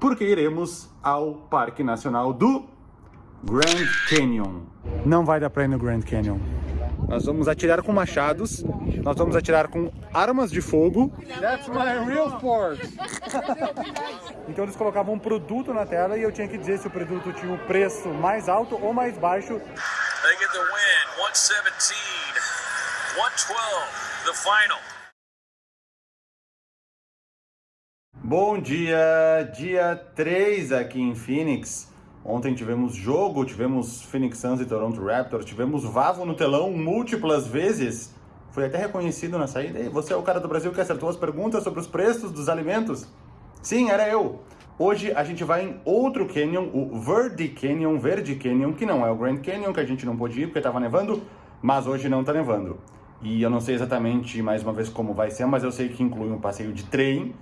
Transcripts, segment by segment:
porque iremos ao Parque Nacional do Grand Canyon. Não vai dar pra ir no Grand Canyon. Nós vamos atirar com machados, nós vamos atirar com armas de fogo. That's my real sport! então eles colocavam um produto na tela e eu tinha que dizer se o produto tinha o um preço mais alto ou mais baixo. They get the win, 117, 112, the final. Bom dia, dia 3 aqui em Phoenix. Ontem tivemos jogo, tivemos Phoenix Suns e Toronto Raptors, tivemos Vavo no telão múltiplas vezes. Foi até reconhecido na saída. E você é o cara do Brasil que acertou as perguntas sobre os preços dos alimentos? Sim, era eu. Hoje a gente vai em outro canyon, o Verde Canyon, Verde Canyon, que não é o Grand Canyon, que a gente não pôde ir porque estava nevando, mas hoje não está nevando. E eu não sei exatamente, mais uma vez, como vai ser, mas eu sei que inclui um passeio de trem,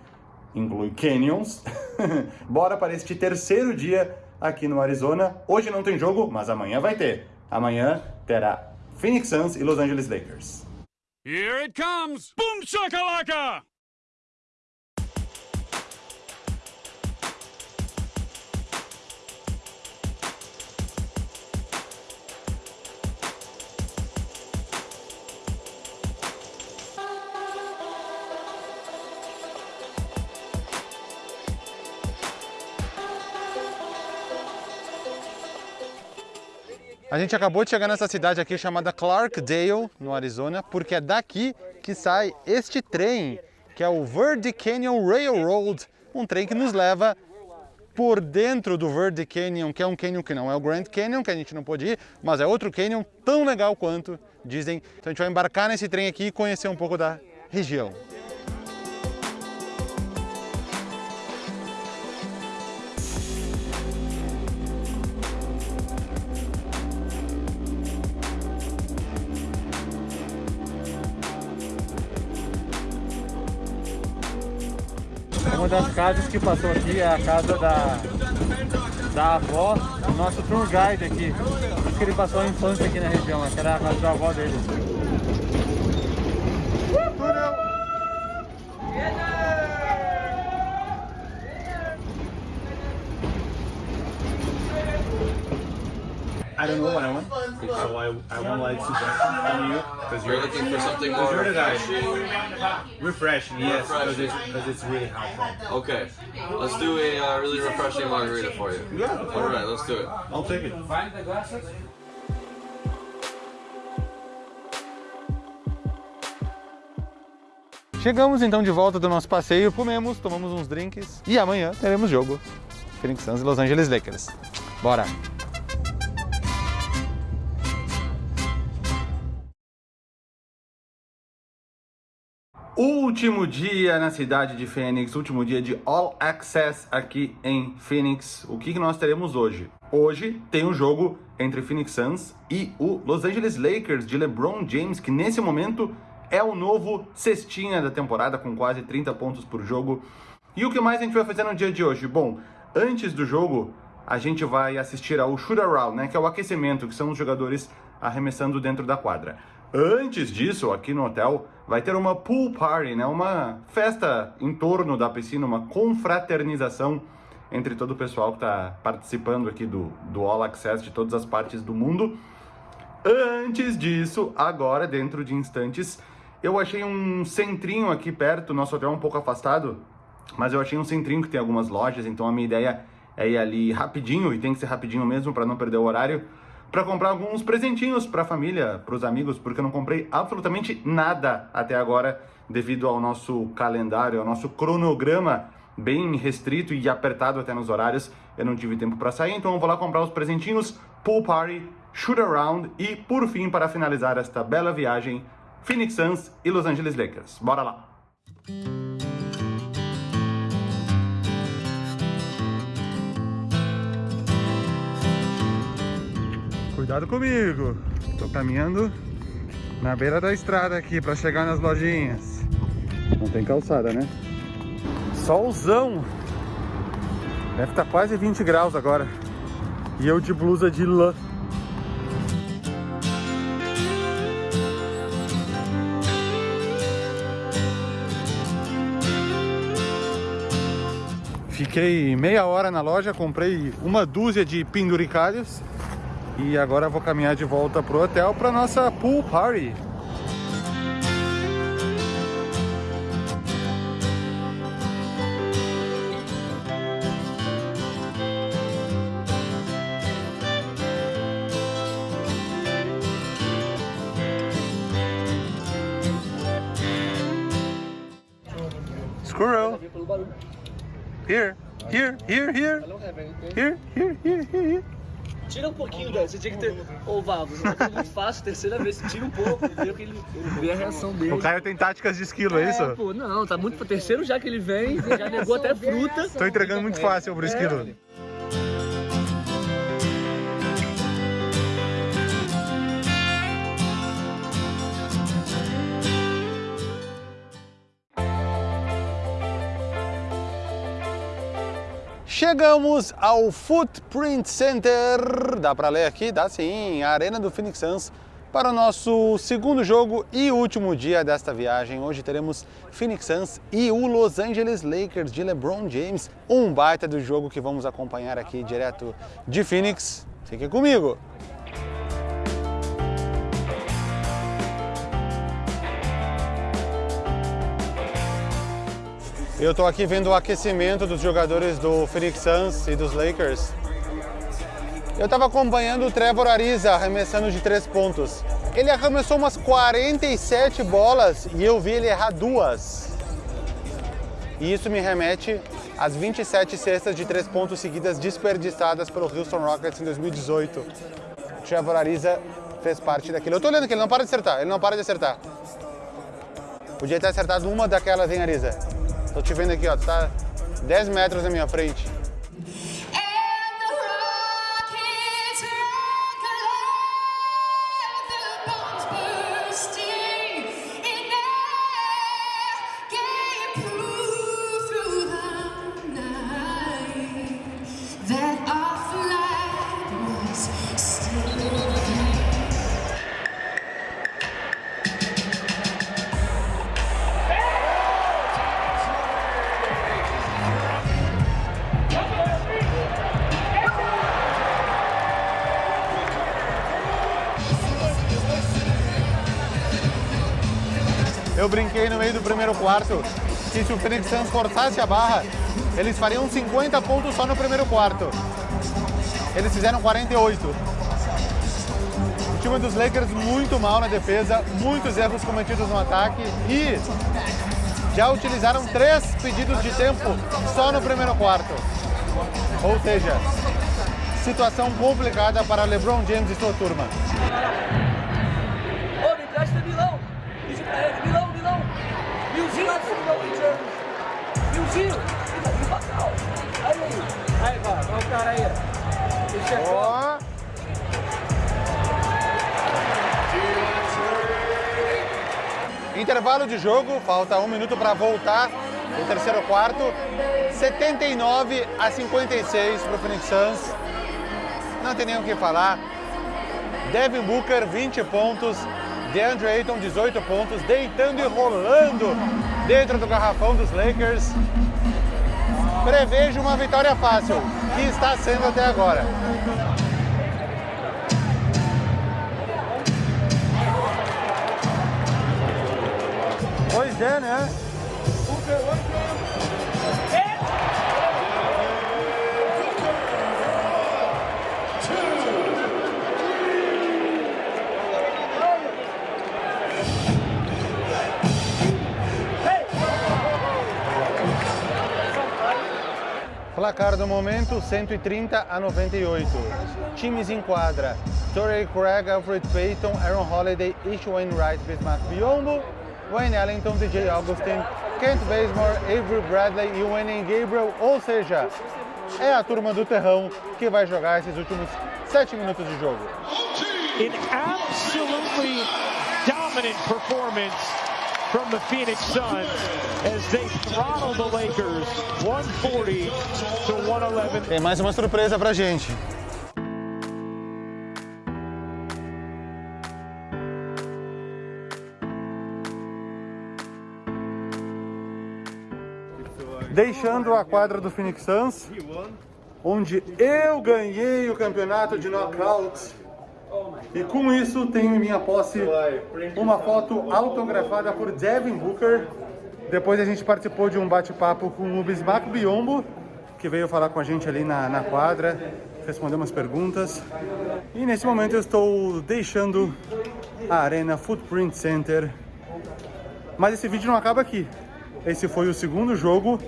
inclui canyons. Bora para este terceiro dia aqui no Arizona. Hoje não tem jogo, mas amanhã vai ter. Amanhã terá Phoenix Suns e Los Angeles Lakers. Here it comes! Boom shakalaka! A gente acabou de chegar nessa cidade aqui chamada Clarkdale, no Arizona, porque é daqui que sai este trem, que é o Verde Canyon Railroad, um trem que nos leva por dentro do Verde Canyon, que é um canyon que não é o Grand Canyon, que a gente não pôde ir, mas é outro canyon tão legal quanto, dizem. Então a gente vai embarcar nesse trem aqui e conhecer um pouco da região. Uma das casas que passou aqui é a casa da, da avó do nosso tour guide aqui. Diz que ele passou a infância aqui na região, essa era a casa da avó dele. Don't know what I want, so I, I want like suggestions from you because you're, you're looking for something more refreshing. Refreshing, yes, because it's, cause it's really hot. Okay, let's do a uh, really refreshing margarita for you. Yeah. All right, let's do it. I'll take it. Find the glasses. Chegamos então de volta do nosso passeio, comemos, tomamos uns drinks e amanhã teremos jogo. Phoenix Suns e Los Angeles Lakers. Bora! Último dia na cidade de Phoenix, último dia de All Access aqui em Phoenix. O que, nós teremos hoje? Hoje tem um jogo entre Phoenix Suns e o Los Angeles Lakers de LeBron James, que nesse momento é o novo cestinha da temporada, com quase 30 pontos por jogo. E o que mais a gente vai fazer no dia de hoje? Bom, antes do jogo, a gente vai assistir ao shoot around, né, que é o aquecimento, que são os jogadores arremessando dentro da quadra. Antes disso, aqui no hotel, vai ter uma pool party, né? uma festa em torno da piscina, uma confraternização entre todo o pessoal que está participando aqui do, do All Access de todas as partes do mundo. Antes disso, agora, dentro de instantes, eu achei um centrinho aqui perto, nosso hotel é um pouco afastado, mas eu achei um centrinho que tem algumas lojas, então a minha ideia é ir ali rapidinho, e tem que ser rapidinho mesmo para não perder o horário, para comprar alguns presentinhos para a família, para os amigos, porque eu não comprei absolutamente nada até agora devido ao nosso calendário, ao nosso cronograma bem restrito e apertado até nos horários. Eu não tive tempo para sair, então eu vou lá comprar os presentinhos, pool party, shoot around e, por fim, para finalizar esta bela viagem, Phoenix Suns e Los Angeles Lakers. Bora lá! Cuidado comigo. Tô caminhando na beira da estrada aqui para chegar nas lojinhas. Não tem calçada, né? Solzão. Deve estar tá quase 20 graus agora. E eu de blusa de lã. Fiquei meia hora na loja, comprei uma dúzia de penduricalhos e agora vou caminhar de volta pro hotel para nossa pool party. Squirrel. Here, here, here, here. Here, here, here, here, here. Tira um pouquinho, velho. Você tinha que ter. Ô, Vavo, você tá muito fácil, terceira vez. Tira um pouco, vê, que ele, vê a reação dele. O Caio tem táticas de esquilo, é isso? É, pô, não, tá muito. Terceiro já que ele vem, já negou até fruta. Tô entregando muito fácil pro esquilo. Chegamos ao Footprint Center, dá para ler aqui? Dá sim, a Arena do Phoenix Suns para o nosso segundo jogo e último dia desta viagem. Hoje teremos Phoenix Suns e o Los Angeles Lakers de LeBron James, um baita do jogo que vamos acompanhar aqui direto de Phoenix. Fique comigo! Eu estou aqui vendo o aquecimento dos jogadores do Phoenix Suns e dos Lakers. Eu estava acompanhando o Trevor Ariza arremessando de três pontos. Ele arremessou umas 47 bolas e eu vi ele errar duas. E isso me remete às 27 cestas de três pontos seguidas desperdiçadas pelo Houston Rockets em 2018. O Trevor Ariza fez parte daquilo. Eu tô olhando que ele não para de acertar, ele não para de acertar. Podia ter acertado uma daquelas, hein, Ariza? Tô te vendo aqui, ó, tá 10 metros na minha frente. Eu brinquei no meio do primeiro quarto que se o Phoenix Suns forçasse a barra, eles fariam 50 pontos só no primeiro quarto. Eles fizeram 48. O time dos Lakers muito mal na defesa, muitos erros cometidos no ataque e já utilizaram três pedidos de tempo só no primeiro quarto. Ou seja, situação complicada para LeBron James e sua turma. Aí, aí. Vai, olha o cara aí. Ó. Intervalo de jogo, falta um minuto para voltar o terceiro quarto. 79 a 56 para o Phoenix Suns. Não tem nem o que falar. Devin Booker, 20 pontos. DeAndre Ayton, 18 pontos, deitando e rolando dentro do garrafão dos Lakers. Prevejo uma vitória fácil, que está sendo até agora. Pois é, né? Momento, 130 a 98. Times em quadra. Torrey Craig, Alfred Payton, Aaron Holiday, Ish Wainwright, Bismarck Biombo, Wayne Ellington, DJ Augustin, Kent Bazemore, Avery Bradley e Wayne Gabriel. Ou seja, é a turma do terrão que vai jogar esses últimos sete minutos de jogo. an absolutely dominant performance from the Phoenix Suns as they throttle the Lakers 140 to 111. Tem mais uma surpresa pra gente. deixando a quadra do Phoenix Suns, onde eu ganhei o campeonato de knockouts. E com isso tenho em minha posse uma foto autografada por Devin Booker. Depois a gente participou de um bate-papo com o Bismarck Biombo, que veio falar com a gente ali na, na quadra, responder umas perguntas. E nesse momento eu estou deixando a Arena Footprint Center. Mas esse vídeo não acaba aqui. Esse foi o segundo jogo.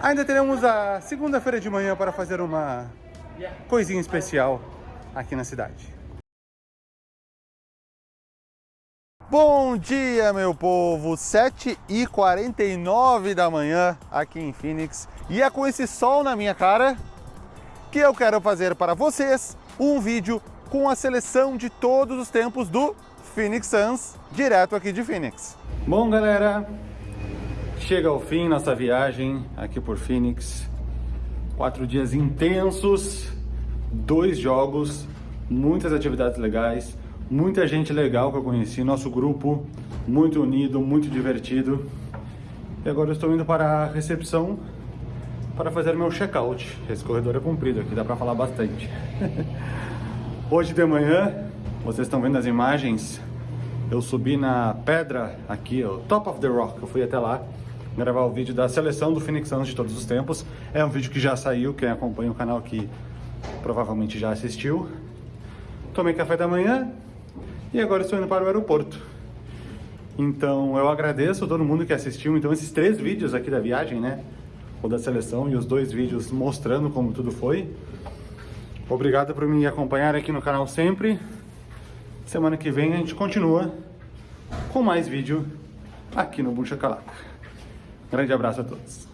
Ainda teremos a segunda-feira de manhã para fazer uma coisinha especial aqui na cidade. Bom dia, meu povo! 7h49 da manhã aqui em Phoenix. E é com esse sol na minha cara que eu quero fazer para vocês um vídeo com a seleção de todos os tempos do Phoenix Suns, direto aqui de Phoenix. Bom, galera, chega ao fim nossa viagem aqui por Phoenix. Quatro dias intensos, dois jogos, muitas atividades legais, muita gente legal que eu conheci, nosso grupo muito unido, muito divertido. E agora eu estou indo para a recepção para fazer meu check-out. Esse corredor é comprido aqui, dá para falar bastante. Hoje de manhã, vocês estão vendo as imagens, eu subi na pedra aqui, o Top of the Rock, eu fui até lá gravar o vídeo da seleção do Phoenix Suns de todos os tempos. É um vídeo que já saiu, quem acompanha o canal aqui provavelmente já assistiu. Tomei café da manhã, e agora estou indo para o aeroporto. Então eu agradeço a todo mundo que assistiu. Então esses três vídeos aqui da viagem, né? O da seleção e os dois vídeos mostrando como tudo foi. Obrigado por me acompanhar aqui no canal sempre. Semana que vem a gente continua com mais vídeo aqui no Buncha Calaca. Grande abraço a todos.